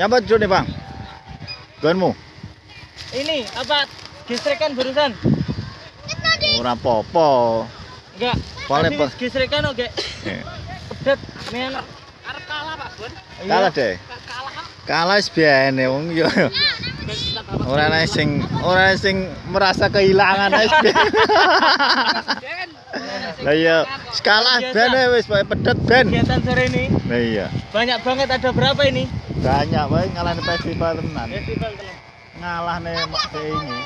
Nyapa dulu nih bang? Gonmu? Ini apa? Gesrekan barusan? Ora popo. Enggak. Boleh, Tadi Pak. Gesrekan oke. Pedet. Men. Arep kalah Pak Bun. Kalah deh. Kalah. Kalah wis biyen wong yo. Ora ana sing ora sing merasa kehilangan wis biyen. Lah iya, skala ben wis pedet ben. Kegiatan sore ini Lah iya. banyak banget ada berapa ini? Banyak wae ngalahne festival tenan. Festival teman. Ngalahne mak ini.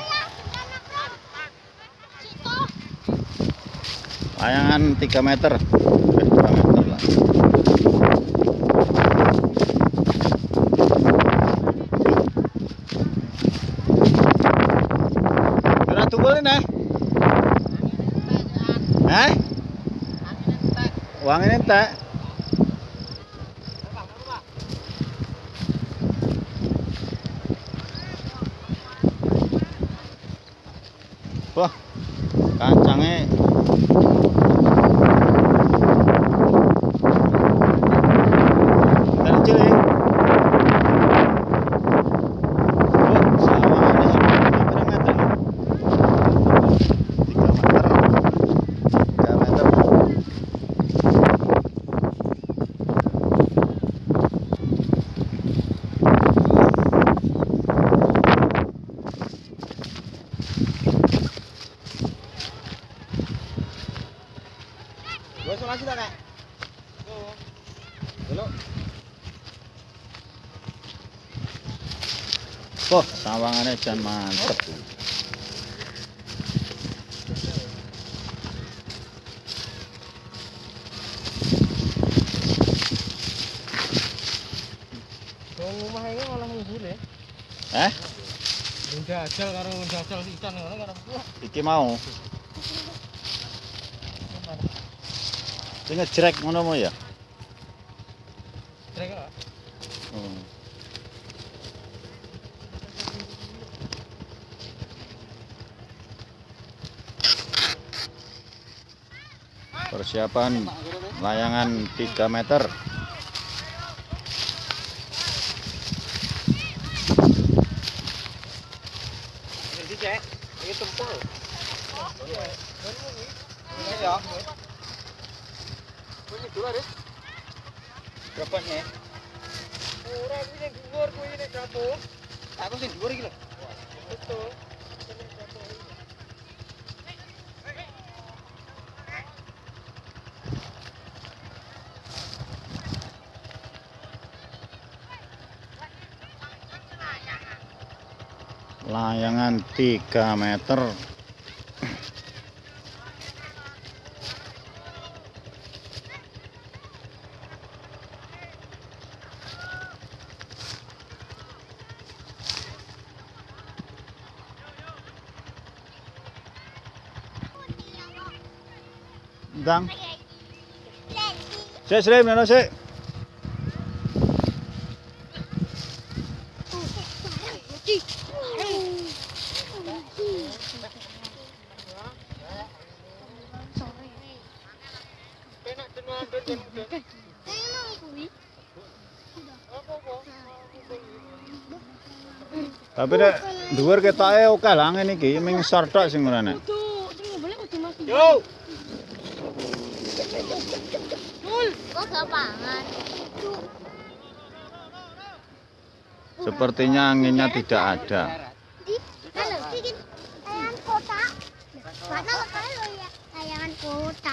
Layangan 3 meter. Eh, 2 meter lah. Ora tukul nih. Eh? Uang ini entek. Sawangannya jan mantep. Wong omah iki malah ngubur ya. Eh, Njajal karo njajal ikan ngono karo iki mau. Sing ngejrek ngono mau ya? Persiapan layangan 3 meter. Ini ya. Ini. Berapa nih? Ora iki ning dhuwur kuwi ning jatuh. Aku sing dhuwur iki lho. Betul. Layangan 3 meter. Dang. Sik, sik, mana sik? Tapi nek dhuwur ketoke oke lah ngene iki, ming sor tok sing ora nek. Yo. Kok gapangan? Sepertinya anginnya tidak ada. Ya?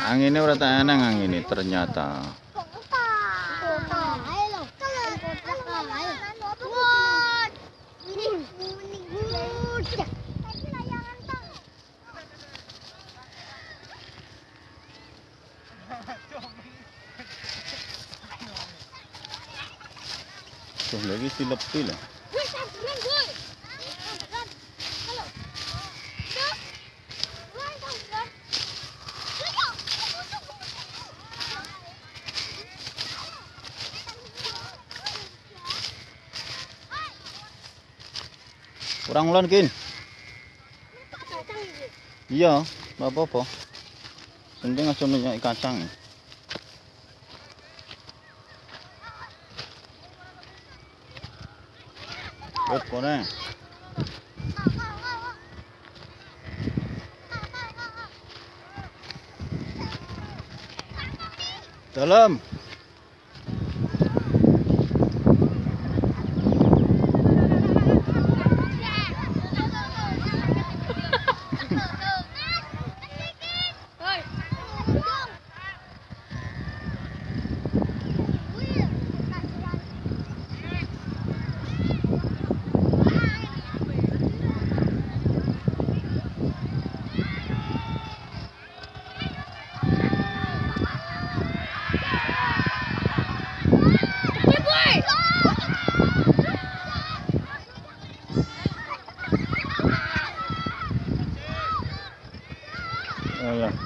Anginnya ora tak eneng angin ternyata. Wih, samperan. Yuk. Kurang ulon kin. Iya, apa-apa. Penting aja minyak kacang. Wit kene. Dalam.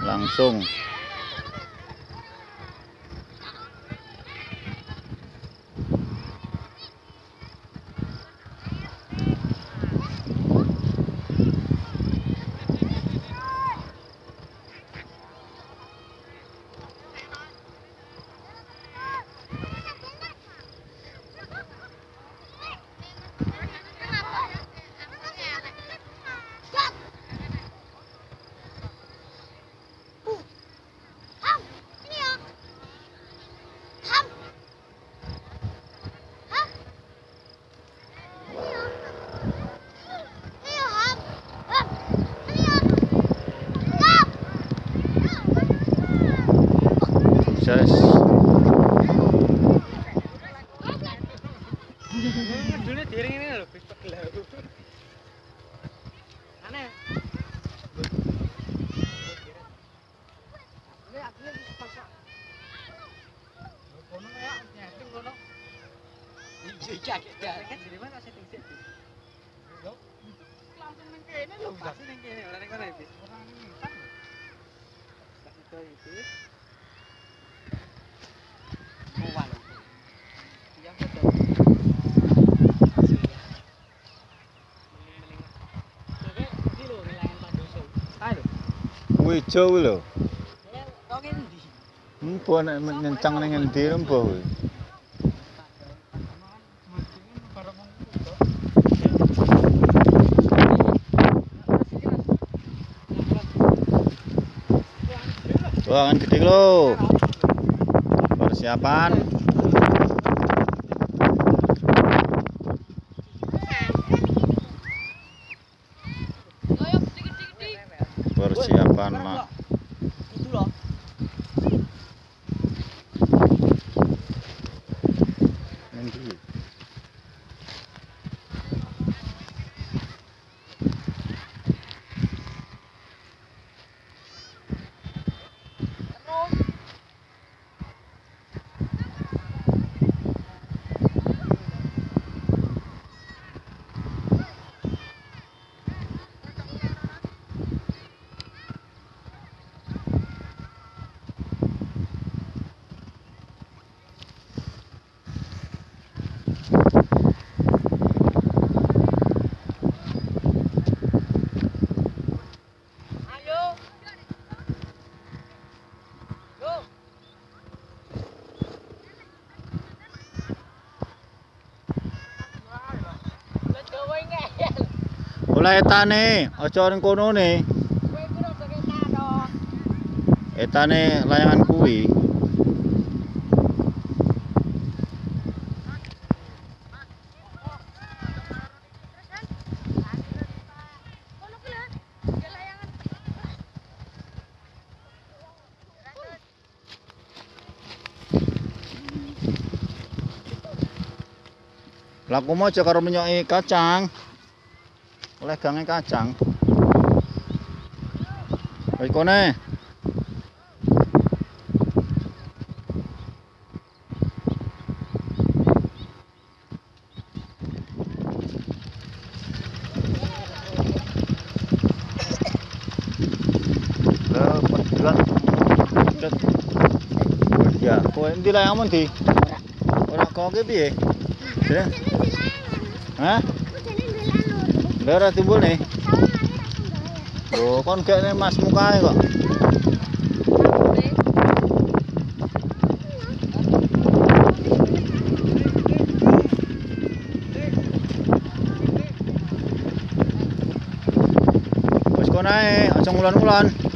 Langsung. muchas. Ijo kuwi lho. Empo nek nyencang ning endi empo kuwi. Wah, kan gede lho. Persiapan. kannan Oleh etane, aja ning kono ne. Etane layangan kuwi. Laku mau aja karo menyoki kacang. Oleh kang ka chang. vậy con ờ, này. Dạ, cô em đi lại không anh thì? Cô đã có cái gì? Thế. À? Hả? Lera timbul nih. Loh, kon gak mas mukanya kok. Wes kon ae, aja ngulan-ngulan.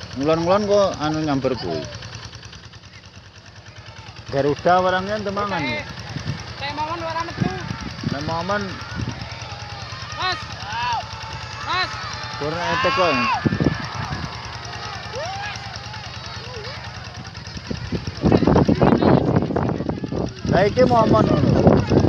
Ngulon-ngulon kok anu nyamber kuwi. Garuda warangnya temangan. ya? Kayak momon ora metu. Nek momen Mas. Mas. kurang etek kok. Lah iki momen ngono.